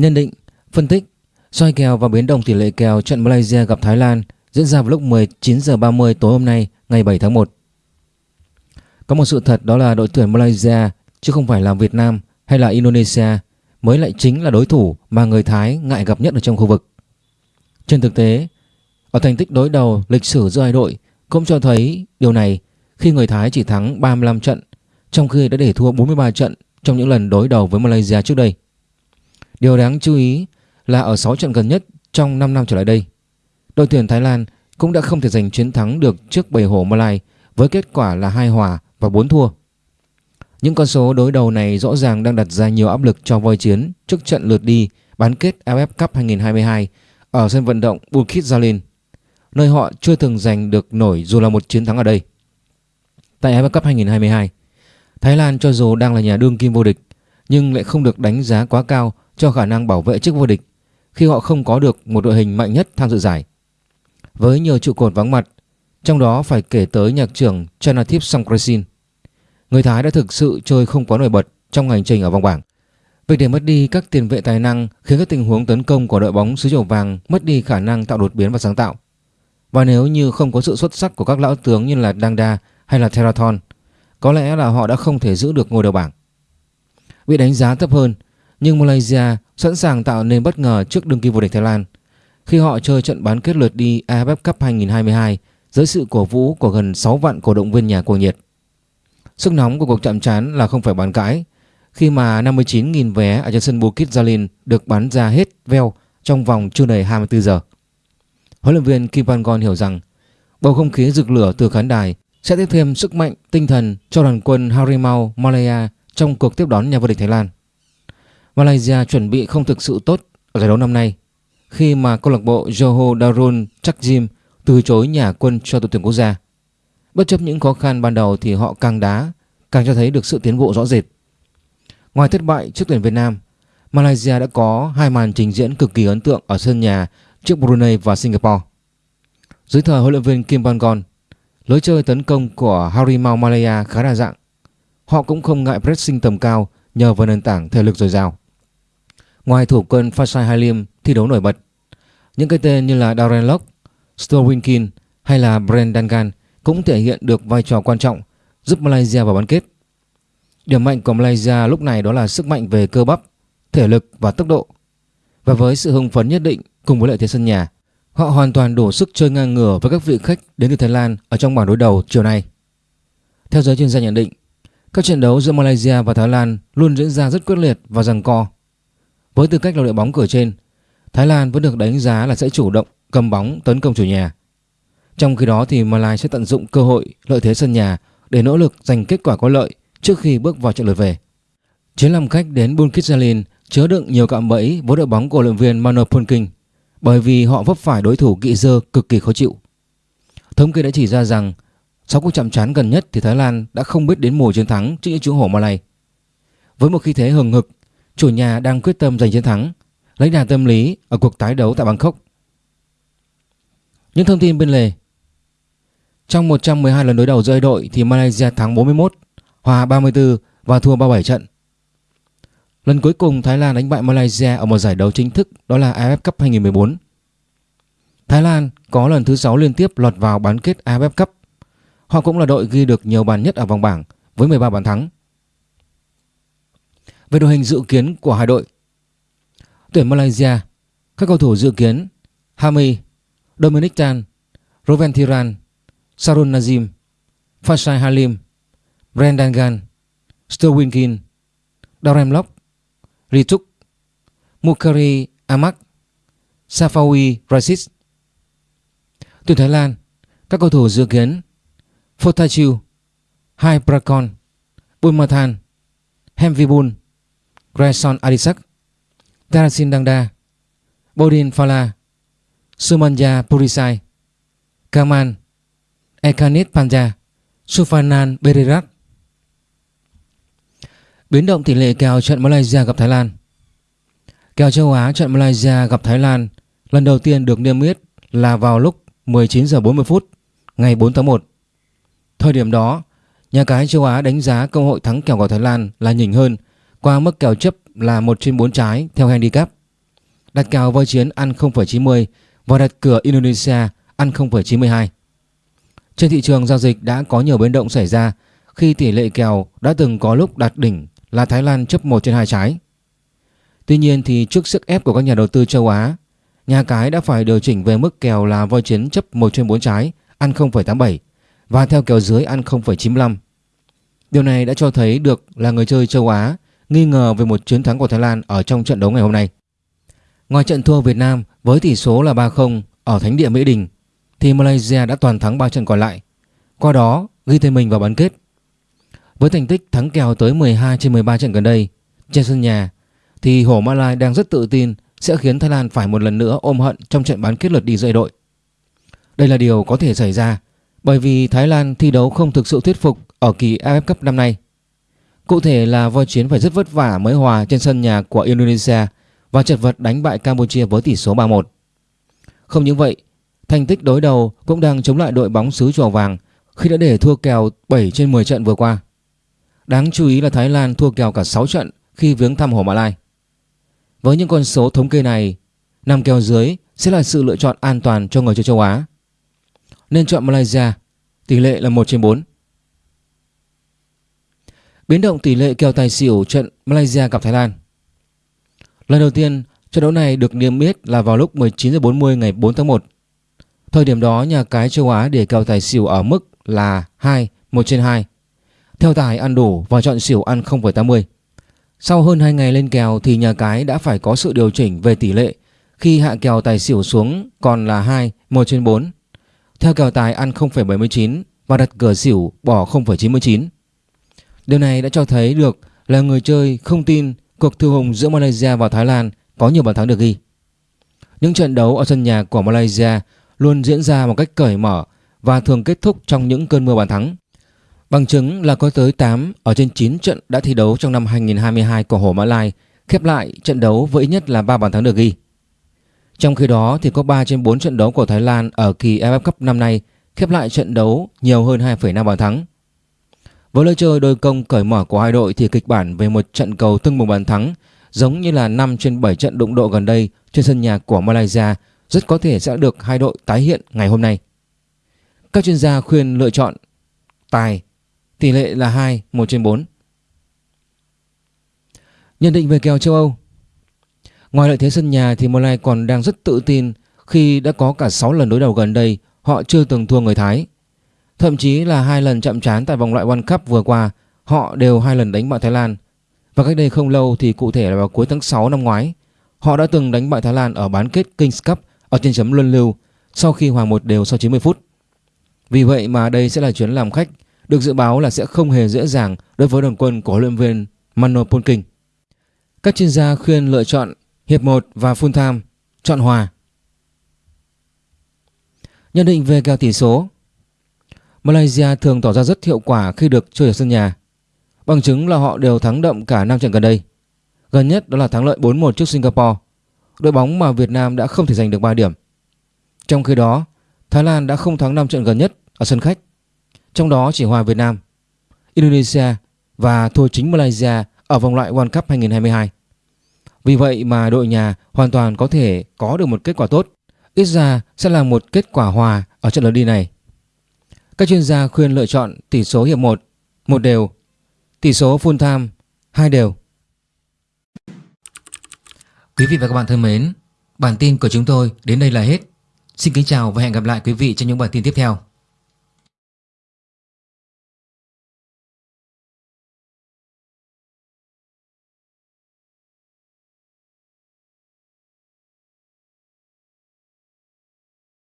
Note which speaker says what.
Speaker 1: Nhân định, phân tích, soi kèo và biến động tỷ lệ kèo trận Malaysia gặp Thái Lan diễn ra vào lúc 19 giờ 30 tối hôm nay, ngày 7 tháng 1. Có một sự thật đó là đội tuyển Malaysia chứ không phải là Việt Nam hay là Indonesia mới lại chính là đối thủ mà người Thái ngại gặp nhất ở trong khu vực. Trên thực tế, ở thành tích đối đầu lịch sử giữa hai đội cũng cho thấy điều này khi người Thái chỉ thắng 35 trận trong khi đã để thua 43 trận trong những lần đối đầu với Malaysia trước đây. Điều đáng chú ý là ở 6 trận gần nhất trong 5 năm trở lại đây, đội tuyển Thái Lan cũng đã không thể giành chiến thắng được trước bầy hổ Malay với kết quả là hai hòa và 4 thua. Những con số đối đầu này rõ ràng đang đặt ra nhiều áp lực cho voi chiến trước trận lượt đi bán kết AFF Cup 2022 ở sân vận động Bukit Jalil, nơi họ chưa từng giành được nổi dù là một chiến thắng ở đây. Tại AFF Cup 2022, Thái Lan cho dù đang là nhà đương kim vô địch nhưng lại không được đánh giá quá cao cho khả năng bảo vệ chức vô địch khi họ không có được một đội hình mạnh nhất tham dự giải. Với nhiều trụ cột vắng mặt, trong đó phải kể tới nhạc trưởng Chanathip Songkrasin. Người Thái đã thực sự chơi không quá nổi bật trong hành trình ở vòng bảng. Việc để mất đi các tiền vệ tài năng khiến các tình huống tấn công của đội bóng xứ chầu vàng mất đi khả năng tạo đột biến và sáng tạo. Và nếu như không có sự xuất sắc của các lão tướng như là Dangda hay là Theraton, có lẽ là họ đã không thể giữ được ngôi đầu bảng. Bị đánh giá thấp hơn, nhưng Malaysia sẵn sàng tạo nên bất ngờ trước đương kim vô địch Thái Lan khi họ chơi trận bán kết lượt đi AFF Cup 2022 dưới sự cổ vũ của gần 6 vạn cổ động viên nhà cuồng nhiệt. Sức nóng của cuộc chạm trán là không phải bàn cãi, khi mà 59.000 vé ở trên sân Bukit Jalil được bán ra hết veo trong vòng chưa đầy 24 giờ. Huấn luyện viên Kim Pangon hiểu rằng, bầu không khí rực lửa từ khán đài sẽ tiếp thêm sức mạnh tinh thần cho đoàn quân Harimau Malaya trong cuộc tiếp đón nhà vô địch Thái Lan. Malaysia chuẩn bị không thực sự tốt ở giải đấu năm nay khi mà câu lạc bộ Johor Darul Takzim từ chối nhà quân cho đội tuyển quốc gia. Bất chấp những khó khăn ban đầu thì họ càng đá càng cho thấy được sự tiến bộ rõ rệt. Ngoài thất bại trước tuyển Việt Nam, Malaysia đã có hai màn trình diễn cực kỳ ấn tượng ở sân nhà trước Brunei và Singapore. Dưới thời huấn luyện viên Kim Bangon, lối chơi tấn công của Harimau Malaya khá đa dạng. Họ cũng không ngại pressing tầm cao nhờ vào nền tảng thể lực dồi dào. Ngoài thủ quân Fasai Halim thi đấu nổi bật, những cái tên như là Darren Lock, Stowinkin hay là Brendan Gan cũng thể hiện được vai trò quan trọng giúp Malaysia vào bán kết. Điểm mạnh của Malaysia lúc này đó là sức mạnh về cơ bắp, thể lực và tốc độ. Và với sự hưng phấn nhất định cùng với lợi thế sân nhà, họ hoàn toàn đủ sức chơi ngang ngửa với các vị khách đến từ Thái Lan ở trong bảng đối đầu chiều nay. Theo giới chuyên gia nhận định, các trận đấu giữa Malaysia và Thái Lan luôn diễn ra rất quyết liệt và giằng co. Với tư cách là đội bóng cửa trên, Thái Lan vẫn được đánh giá là sẽ chủ động cầm bóng tấn công chủ nhà. Trong khi đó thì Malaysia sẽ tận dụng cơ hội lợi thế sân nhà để nỗ lực giành kết quả có lợi trước khi bước vào trận lượt về. Chuyến làm khách đến Bukit Jalil chứa đựng nhiều cạm bẫy với đội bóng của luyện viên Mano Punking bởi vì họ vấp phải đối thủ kỵ dơ cực kỳ khó chịu. Thống kê đã chỉ ra rằng sau cuộc chạm trán gần nhất thì Thái Lan đã không biết đến mùa chiến thắng trước những chú hổ Malay. Với một khí thế hừng hực, chủ nhà đang quyết tâm giành chiến thắng, lấy đà tâm lý ở cuộc tái đấu tại Bangkok. Những thông tin bên lề Trong 112 lần đối đầu giữa đội thì Malaysia thắng 41, hòa 34 và thua 37 trận. Lần cuối cùng Thái Lan đánh bại Malaysia ở một giải đấu chính thức đó là AFF Cup 2014. Thái Lan có lần thứ 6 liên tiếp lọt vào bán kết AFF Cup. Họ cũng là đội ghi được nhiều bàn nhất ở vòng bảng với 13 bàn thắng. Về đội hình dự kiến của hai đội Tuyển Malaysia Các cầu thủ dự kiến Hami, Dominic Tan, Roven Thiran, Sarun Nazim, Fasai Halim, Brendan Gan, Sterwin Kin, Darren Lock, Rituk, Mukari Amak, Safawi Rasis. Tuyển Thái Lan, các cầu thủ dự kiến Fotachiu, Hai Prakon, Bulmathan, Hemvibun, Grayson Adisak, Tarasin Dangda, Bodin Fala, Sumanja Purisai, Kaman, Ekanit Panja, Sufanan Berirat. Biến động tỷ lệ kèo trận Malaysia gặp Thái Lan Kèo châu Á trận Malaysia gặp Thái Lan lần đầu tiên được niêm yết là vào lúc 19 giờ 40 phút ngày 4 tháng 1. Thời điểm đó, nhà cái châu Á đánh giá cơ hội thắng kèo của Thái Lan là nhỉnh hơn qua mức kèo chấp là 1 trên 4 trái theo handicap. đặt kèo voi chiến ăn 0,90 và đặt cửa Indonesia ăn 0,92. Trên thị trường giao dịch đã có nhiều biến động xảy ra khi tỷ lệ kèo đã từng có lúc đạt đỉnh là Thái Lan chấp 1 trên 2 trái. Tuy nhiên thì trước sức ép của các nhà đầu tư châu Á, nhà cái đã phải điều chỉnh về mức kèo là voi chiến chấp 1 trên 4 trái ăn 0,87 và theo kèo dưới ăn 0,95. Điều này đã cho thấy được là người chơi châu Á nghi ngờ về một chiến thắng của Thái Lan ở trong trận đấu ngày hôm nay. Ngoài trận thua Việt Nam với tỷ số là 3-0 ở Thánh địa Mỹ Đình, thì Malaysia đã toàn thắng 3 trận còn lại. Qua đó ghi tên mình vào bán kết. Với thành tích thắng kèo tới 12 trên 13 trận gần đây, trên sân nhà, thì Hổ Malai đang rất tự tin sẽ khiến Thái Lan phải một lần nữa ôm hận trong trận bán kết lượt đi dây đội. Đây là điều có thể xảy ra bởi vì Thái Lan thi đấu không thực sự thuyết phục ở kỳ AFF Cup năm nay. Cụ thể là voi chiến phải rất vất vả mới hòa trên sân nhà của Indonesia và chật vật đánh bại Campuchia với tỷ số 3-1. Không những vậy, thành tích đối đầu cũng đang chống lại đội bóng xứ chùa vàng khi đã để thua kèo 7 trên 10 trận vừa qua. Đáng chú ý là Thái Lan thua kèo cả 6 trận khi viếng thăm Hồ Mã Lai. Với những con số thống kê này, nằm kèo dưới sẽ là sự lựa chọn an toàn cho người chơi châu Á. Nên chọn Malaysia, tỷ lệ là 1 trên 4. Biến động tỷ lệ kèo tài xỉu trận Malaysia gặp Thái Lan. Lần đầu tiên, trận đấu này được niêm yết là vào lúc 19h40 ngày 4 tháng 1. Thời điểm đó, nhà cái châu Á để kèo tài xỉu ở mức là 2, 1 trên 2. Theo tài ăn đủ và chọn xỉu ăn 0,80. Sau hơn 2 ngày lên kèo thì nhà cái đã phải có sự điều chỉnh về tỷ lệ khi hạ kèo tài xỉu xuống còn là 2, 1 trên 4. Theo kèo tài ăn 0,79 và đặt cửa xỉu bỏ 0,99. Điều này đã cho thấy được là người chơi không tin cuộc thư hùng giữa Malaysia và Thái Lan có nhiều bàn thắng được ghi. Những trận đấu ở sân nhà của Malaysia luôn diễn ra một cách cởi mở và thường kết thúc trong những cơn mưa bàn thắng. Bằng chứng là có tới 8 ở trên 9 trận đã thi đấu trong năm 2022 của Hồ Mã Lai khép lại trận đấu với ít nhất là 3 bàn thắng được ghi. Trong khi đó thì có 3 trên 4 trận đấu của Thái Lan ở kỳ AFF Cup năm nay khép lại trận đấu nhiều hơn 2,5 bàn thắng. Với lối chơi đôi công cởi mở của hai đội thì kịch bản về một trận cầu tương một bàn thắng giống như là 5 trên 7 trận đụng độ gần đây trên sân nhà của Malaysia rất có thể sẽ được hai đội tái hiện ngày hôm nay. Các chuyên gia khuyên lựa chọn tài, tỷ lệ là 2, 1 trên 4. Nhận định về kèo châu Âu Ngoài lợi thế sân nhà thì Malay còn đang rất tự tin khi đã có cả 6 lần đối đầu gần đây họ chưa từng thua người Thái. Thậm chí là hai lần chậm trán tại vòng loại World Cup vừa qua, họ đều hai lần đánh bại Thái Lan. Và cách đây không lâu thì cụ thể là vào cuối tháng 6 năm ngoái, họ đã từng đánh bại Thái Lan ở bán kết Kings Cup ở trên chấm luân lưu sau khi hòa một đều sau 90 phút. Vì vậy mà đây sẽ là chuyến làm khách được dự báo là sẽ không hề dễ dàng đối với đoàn quân của huấn luyện viên Mano Polking. Các chuyên gia khuyên lựa chọn hiệp 1 và full time, chọn hòa. Nhận định về kèo tỷ số Malaysia thường tỏ ra rất hiệu quả khi được chơi ở sân nhà. Bằng chứng là họ đều thắng đậm cả 5 trận gần đây. Gần nhất đó là thắng lợi 4-1 trước Singapore, đội bóng mà Việt Nam đã không thể giành được 3 điểm. Trong khi đó, Thái Lan đã không thắng 5 trận gần nhất ở sân khách, trong đó chỉ hòa Việt Nam, Indonesia và thua chính Malaysia ở vòng loại World Cup 2022. Vì vậy mà đội nhà hoàn toàn có thể có được một kết quả tốt, ít ra sẽ là một kết quả hòa ở trận lượt đi này. Các chuyên gia khuyên lựa chọn tỷ số hiệp 1, một đều, tỷ số full time, hai đều. Quý vị và các bạn thân mến, bản tin của chúng tôi đến đây là hết. Xin kính chào và hẹn gặp lại quý vị trong những bản tin tiếp theo.